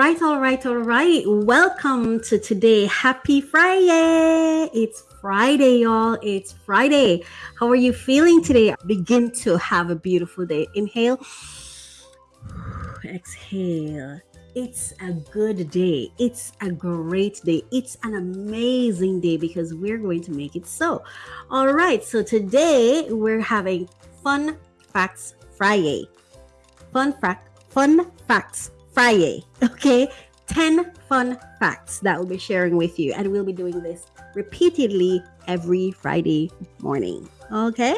Right, all right, all right. Welcome to today. Happy Friday. It's Friday, y'all. It's Friday. How are you feeling today? Begin to have a beautiful day. Inhale, exhale. It's a good day. It's a great day. It's an amazing day because we're going to make it so. All right, so today we're having Fun Facts Friday. Fun fact, fun facts Friday. Okay, 10 fun facts that we'll be sharing with you, and we'll be doing this repeatedly every Friday morning. Okay,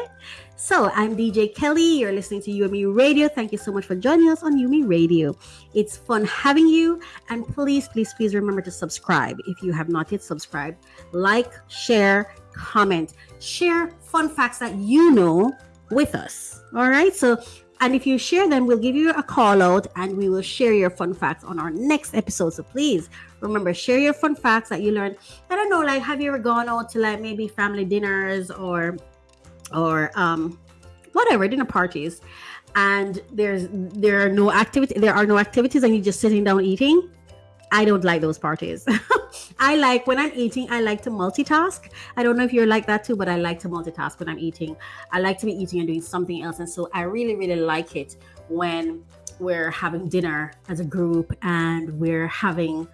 so I'm DJ Kelly. You're listening to UME Radio. Thank you so much for joining us on UME Radio. It's fun having you, and please, please, please remember to subscribe if you have not yet subscribed. Like, share, comment, share fun facts that you know with us. All right, so and if you share them, we'll give you a call out and we will share your fun facts on our next episode. So please remember, share your fun facts that you learned. I don't know, like, have you ever gone out to like maybe family dinners or, or, um, whatever, dinner parties and there's, there are no activity, there are no activities and you're just sitting down eating? I don't like those parties. I like when I'm eating, I like to multitask. I don't know if you're like that too, but I like to multitask when I'm eating. I like to be eating and doing something else. And so I really, really like it when we're having dinner as a group and we're having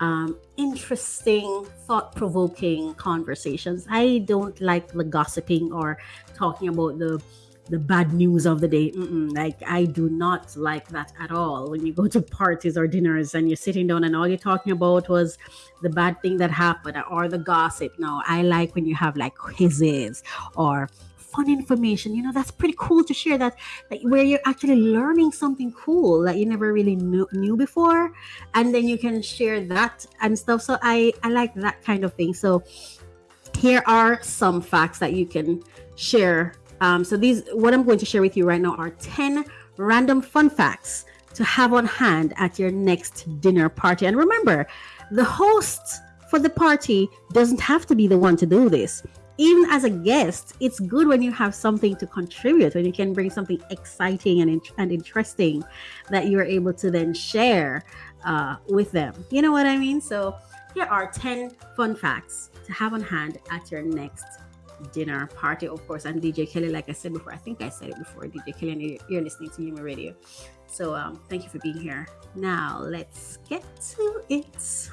um, interesting, thought provoking conversations. I don't like the gossiping or talking about the the bad news of the day. Mm-mm, like I do not like that at all. When you go to parties or dinners and you're sitting down and all you're talking about was the bad thing that happened or the gossip. No, I like when you have like quizzes or fun information. You know, that's pretty cool to share that, that where you're actually learning something cool that you never really knew, knew before, and then you can share that and stuff. So I I like that kind of thing. So here are some facts that you can share um, so these, what I'm going to share with you right now are 10 random fun facts to have on hand at your next dinner party. And remember, the host for the party doesn't have to be the one to do this. Even as a guest, it's good when you have something to contribute, when you can bring something exciting and, and interesting that you're able to then share uh, with them. You know what I mean? So here are 10 fun facts to have on hand at your next dinner party, of course. And DJ Kelly, like I said before, I think I said it before, DJ Kelly, and you're listening to UME Radio. So um, thank you for being here. Now let's get to it.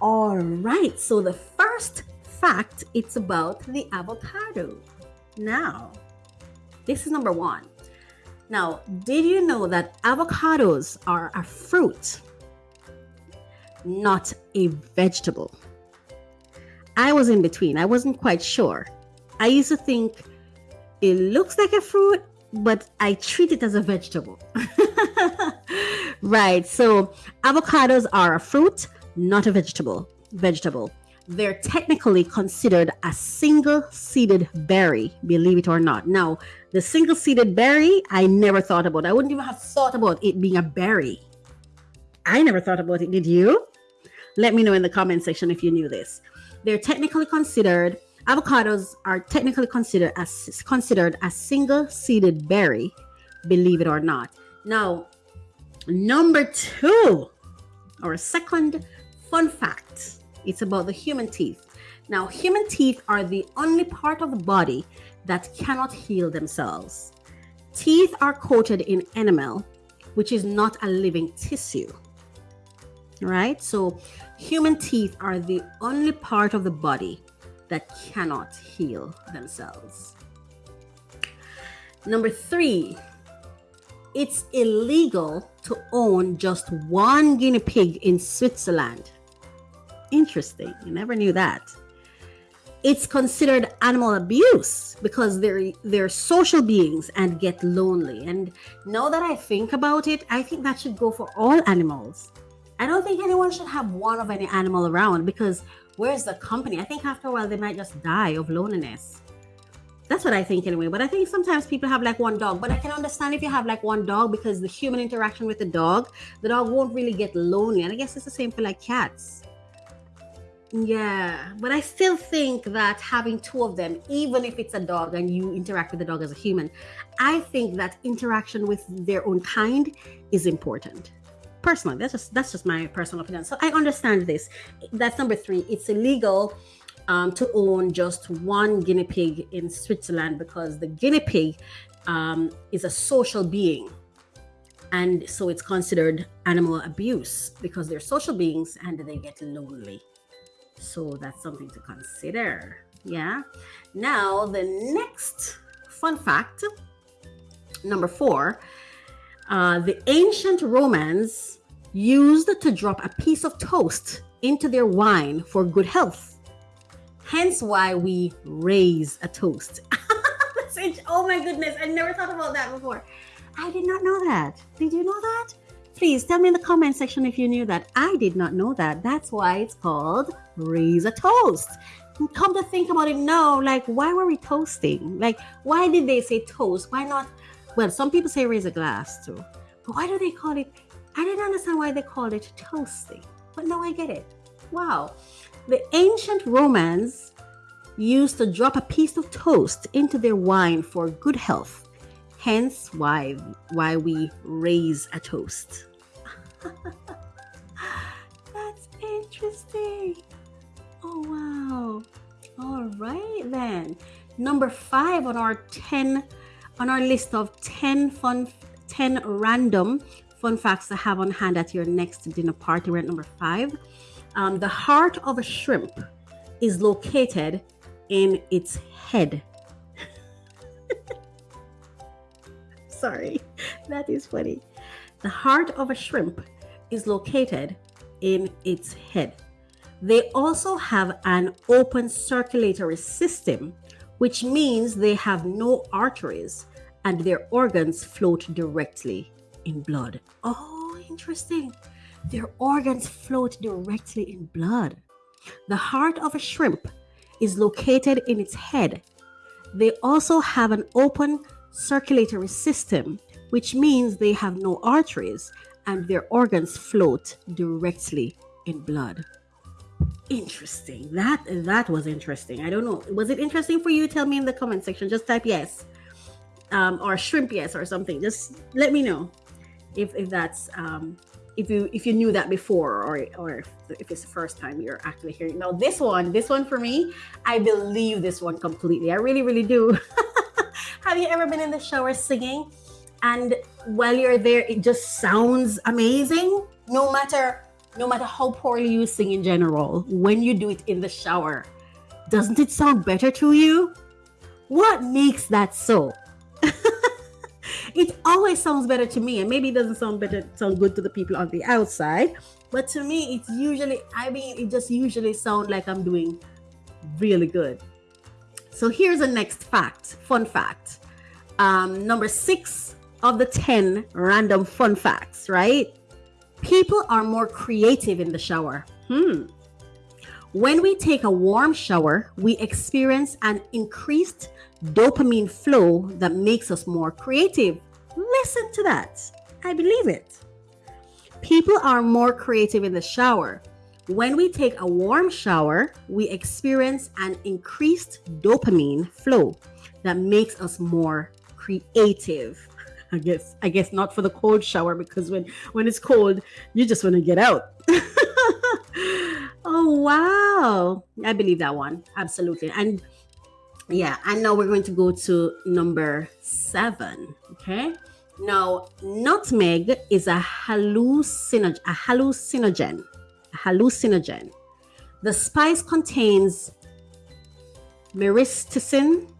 All right. So the first fact, it's about the avocado. Now, this is number one. Now, did you know that avocados are a fruit, not a vegetable? I was in between. I wasn't quite sure. I used to think it looks like a fruit, but I treat it as a vegetable. right. So avocados are a fruit, not a vegetable. Vegetable. They're technically considered a single seeded berry, believe it or not. Now, the single seeded berry, I never thought about. I wouldn't even have thought about it being a berry. I never thought about it. Did you? Let me know in the comment section if you knew this they're technically considered avocados are technically considered as considered a single seeded berry, believe it or not. Now, number two, or second fun fact, it's about the human teeth. Now, human teeth are the only part of the body that cannot heal themselves. Teeth are coated in enamel, which is not a living tissue right? So, human teeth are the only part of the body that cannot heal themselves. Number three, it's illegal to own just one guinea pig in Switzerland. Interesting. You never knew that. It's considered animal abuse because they're they're social beings and get lonely. And now that I think about it, I think that should go for all animals I don't think anyone should have one of any animal around because where's the company? I think after a while they might just die of loneliness. That's what I think anyway. But I think sometimes people have like one dog. But I can understand if you have like one dog because the human interaction with the dog, the dog won't really get lonely. And I guess it's the same for like cats. Yeah, but I still think that having two of them, even if it's a dog and you interact with the dog as a human, I think that interaction with their own kind is important personally, that's just that's just my personal opinion. So I understand this. That's number three. It's illegal um, to own just one guinea pig in Switzerland because the guinea pig um, is a social being. And so it's considered animal abuse because they're social beings and they get lonely. So that's something to consider. Yeah. Now, the next fun fact number four uh, the ancient Romans used to drop a piece of toast into their wine for good health. Hence, why we raise a toast. oh my goodness, I never thought about that before. I did not know that. Did you know that? Please tell me in the comment section if you knew that. I did not know that. That's why it's called raise a toast. Come to think about it now, like why were we toasting? Like why did they say toast? Why not? Well, some people say raise a glass too. But why do they call it? I didn't understand why they called it toasting. But now I get it. Wow. The ancient Romans used to drop a piece of toast into their wine for good health. Hence why why we raise a toast. That's interesting. Oh wow. All right then. Number 5 on our 10 on our list of 10 fun 10 random fun facts to have on hand at your next dinner party. We're at number 5. Um, the heart of a shrimp is located in its head. Sorry, that is funny. The heart of a shrimp is located in its head. They also have an open circulatory system, which means they have no arteries and their organs float directly in blood. Oh, interesting. Their organs float directly in blood. The heart of a shrimp is located in its head. They also have an open circulatory system, which means they have no arteries and their organs float directly in blood. Interesting. That that was interesting. I don't know. Was it interesting for you? Tell me in the comment section. Just type yes. Um, or shrimp yes or something. Just let me know if if that's um if you if you knew that before or or if it's the first time you're actually hearing now this one this one for me i believe this one completely i really really do have you ever been in the shower singing and while you're there it just sounds amazing no matter no matter how poorly you sing in general when you do it in the shower doesn't it sound better to you? What makes that so? It always sounds better to me and maybe it doesn't sound better sound good to the people on the outside but to me it's usually i mean it just usually sounds like i'm doing really good. So here's the next fact fun fact. Um, number six of the 10 random fun facts right people are more creative in the shower hmm when we take a warm shower, we experience an increased dopamine flow that makes us more creative. Listen to that. I believe it. People are more creative in the shower. When we take a warm shower, we experience an increased dopamine flow that makes us more creative. I guess I guess not for the cold shower because when when it's cold, you just want to get out. oh wow. I believe that one. Absolutely. And yeah, and now we're going to go to number 7, okay? Now, nutmeg is a hallucinogen, a hallucinogen, a hallucinogen. The spice contains myristicin,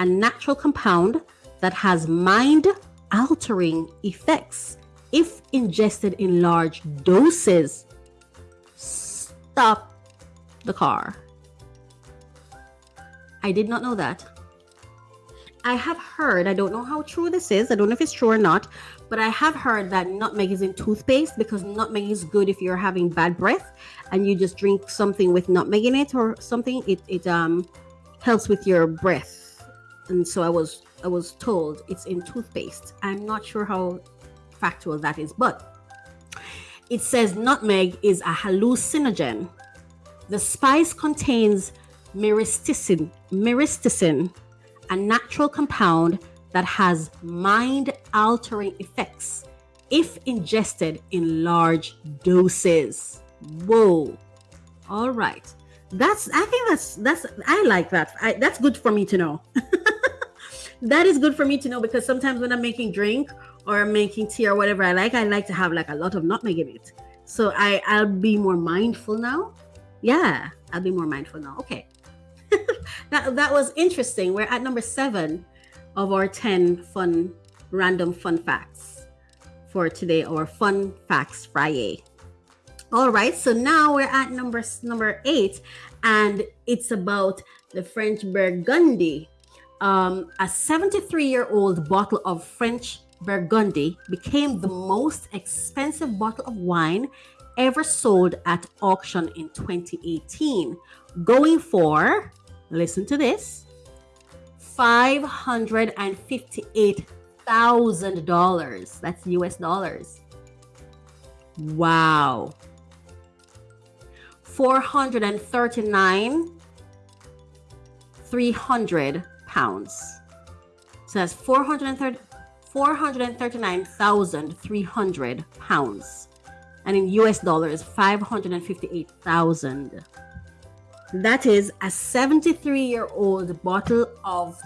a natural compound that has mind altering effects if ingested in large doses. Stop the car. I did not know that. I have heard, I don't know how true this is, I don't know if it's true or not, but I have heard that nutmeg is in toothpaste because nutmeg is good if you're having bad breath and you just drink something with nutmeg in it or something. It, it um helps with your breath. And so I was I was told it's in toothpaste. I'm not sure how factual that is, but it says nutmeg is a hallucinogen. The spice contains myristicin, myristicin a natural compound that has mind altering effects if ingested in large doses. Whoa. All right. That's I think that's that's I like that. I, that's good for me to know. that is good for me to know because sometimes when I'm making drink or I'm making tea or whatever I like, I like to have like a lot of nutmeg in it. So I I'll be more mindful now. Yeah, I'll be more mindful now. Okay. that that was interesting. We're at number 7 of our 10 fun random fun facts for today or fun facts Friday. All right, so now we're at number number eight, and it's about the French Burgundy. Um, a 73 year old bottle of French Burgundy became the most expensive bottle of wine ever sold at auction in 2018, going for, listen to this, $558,000. That's US dollars. Wow. 439 300 pounds. So that's 430 439,300 pounds. And in US dollars, 558,000. That is a 73 year old bottle of,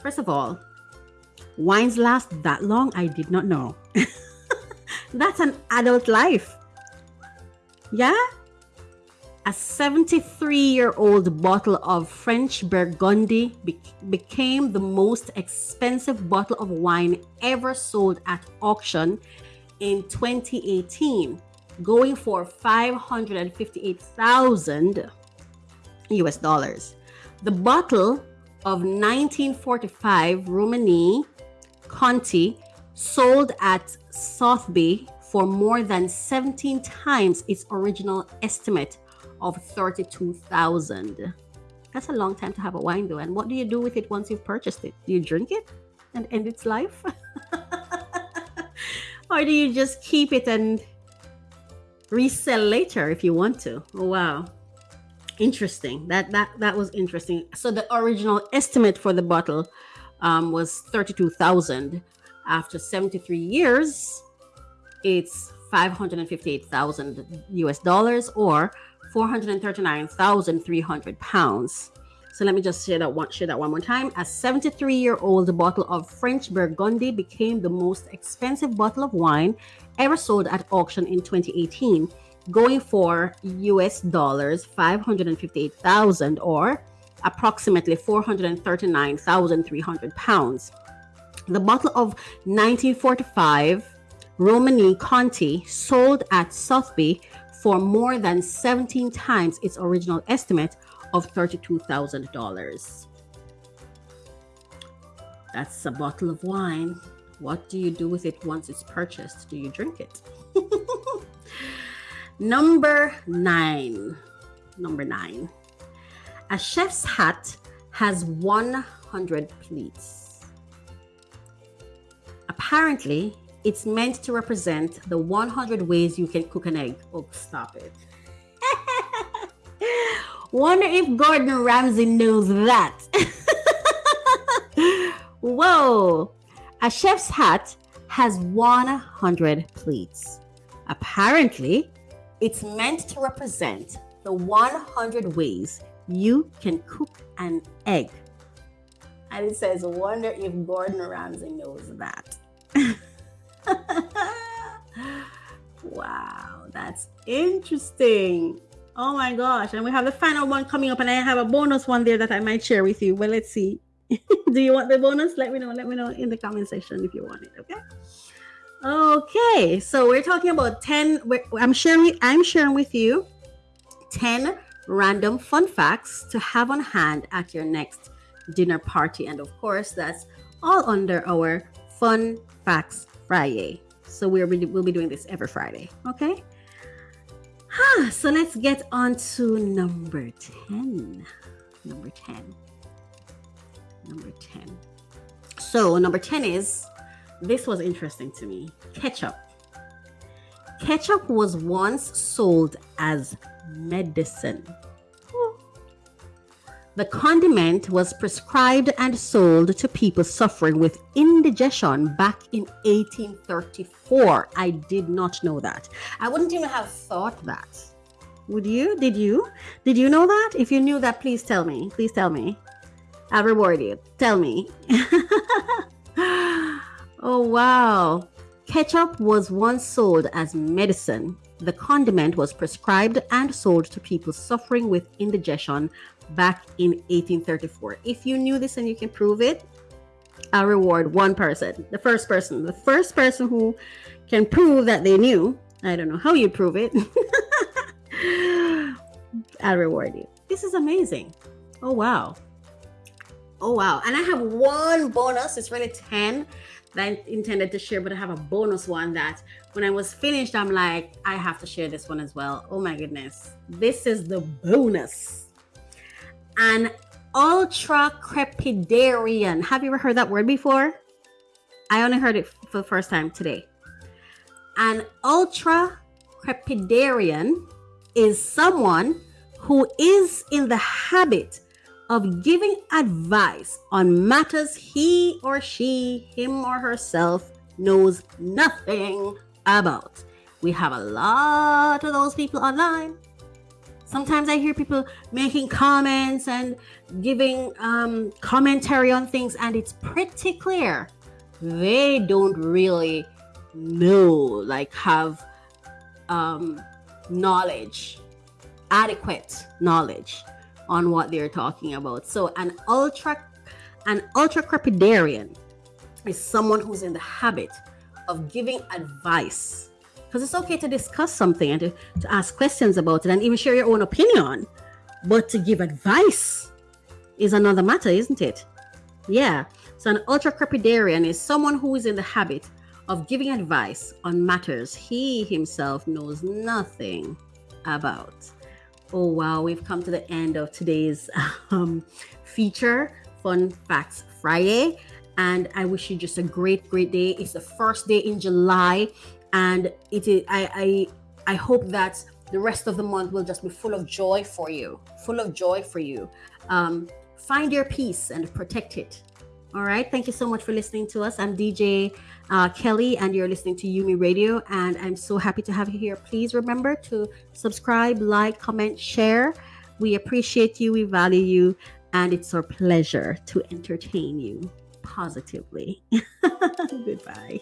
first of all, wines last that long? I did not know. That's an adult life. Yeah? A 73 year old bottle of French Burgundy be- became the most expensive bottle of wine ever sold at auction in 2018, going for 558,000 US dollars. The bottle of 1945 Romanée Conti sold at Sotheby for more than 17 times its original estimate of 32,000. That's a long time to have a wine though. And what do you do with it once you've purchased it? Do you drink it and end its life? or do you just keep it and resell later if you want to? Oh, wow. Interesting. That that that was interesting. So the original estimate for the bottle um, was 32,000. After 73 years, it's 558,000 US dollars or 439,300 pounds. So let me just share that one share that one more time. A 73-year-old bottle of French Burgundy became the most expensive bottle of wine ever sold at auction in 2018, going for US dollars 558,000 or approximately 439,300 pounds. The bottle of 1945 Romanée Conti sold at Sotheby for more than 17 times its original estimate of $32,000. That's a bottle of wine. What do you do with it once it's purchased? Do you drink it? Number nine. Number nine. A chef's hat has 100 pleats. Apparently, it's meant to represent the 100 ways you can cook an egg. Oh, stop it. Wonder if Gordon Ramsay knows that. Whoa! A chef's hat has 100 pleats. Apparently, it's meant to represent the 100 ways you can cook an egg. And it says, Wonder if Gordon Ramsay knows that. wow, that's interesting. Oh my gosh. And we have the final one coming up, and I have a bonus one there that I might share with you. Well, let's see. Do you want the bonus? Let me know. Let me know in the comment section if you want it. Okay. Okay. So we're talking about 10. I'm sharing I'm sharing with you 10 random fun facts to have on hand at your next dinner party. And of course, that's all under our fun facts Friday. So we'll be, we'll be doing this every Friday. Okay. Huh, so let's get on to number 10. Number 10. Number 10. So, number 10 is this was interesting to me ketchup. Ketchup was once sold as medicine. The condiment was prescribed and sold to people suffering with indigestion back in 1834. I did not know that. I wouldn't even have thought that. Would you? Did you? Did you know that? If you knew that, please tell me. Please tell me. I'll reward you. Tell me. oh, wow. Ketchup was once sold as medicine. The condiment was prescribed and sold to people suffering with indigestion back in 1834. If you knew this and you can prove it, I'll reward one person. The first person. The first person who can prove that they knew. I don't know how you prove it. I'll reward you. This is amazing. Oh, wow. Oh, wow. And I have one bonus. It's really 10 that I intended to share, but I have a bonus one that when I was finished, I'm like, I have to share this one as well. Oh, my goodness. This is the bonus. An ultra crepidarian. Have you ever heard that word before? I only heard it for the first time today. An ultra crepidarian is someone who is in the habit of giving advice on matters he or she, him or herself, knows nothing about. We have a lot of those people online. Sometimes I hear people making comments and giving um, commentary on things, and it's pretty clear they don't really know, like, have um, knowledge, adequate knowledge on what they're talking about. So an ultra an ultra crepidarian is someone who's in the habit of giving advice. Because it's okay to discuss something and to, to ask questions about it and even share your own opinion. But to give advice is another matter, isn't it? Yeah. So an ultra crepidarian is someone who is in the habit of giving advice on matters he himself knows nothing about. Oh, wow, we've come to the end of today's um, feature, Fun Facts Friday. And I wish you just a great, great day. It's the first day in July, and it is. I, I, I hope that the rest of the month will just be full of joy for you, full of joy for you. Um, find your peace and protect it. All right. Thank you so much for listening to us. I'm DJ uh, Kelly, and you're listening to Yumi Radio. And I'm so happy to have you here. Please remember to subscribe, like, comment, share. We appreciate you, we value you, and it's our pleasure to entertain you positively. Goodbye.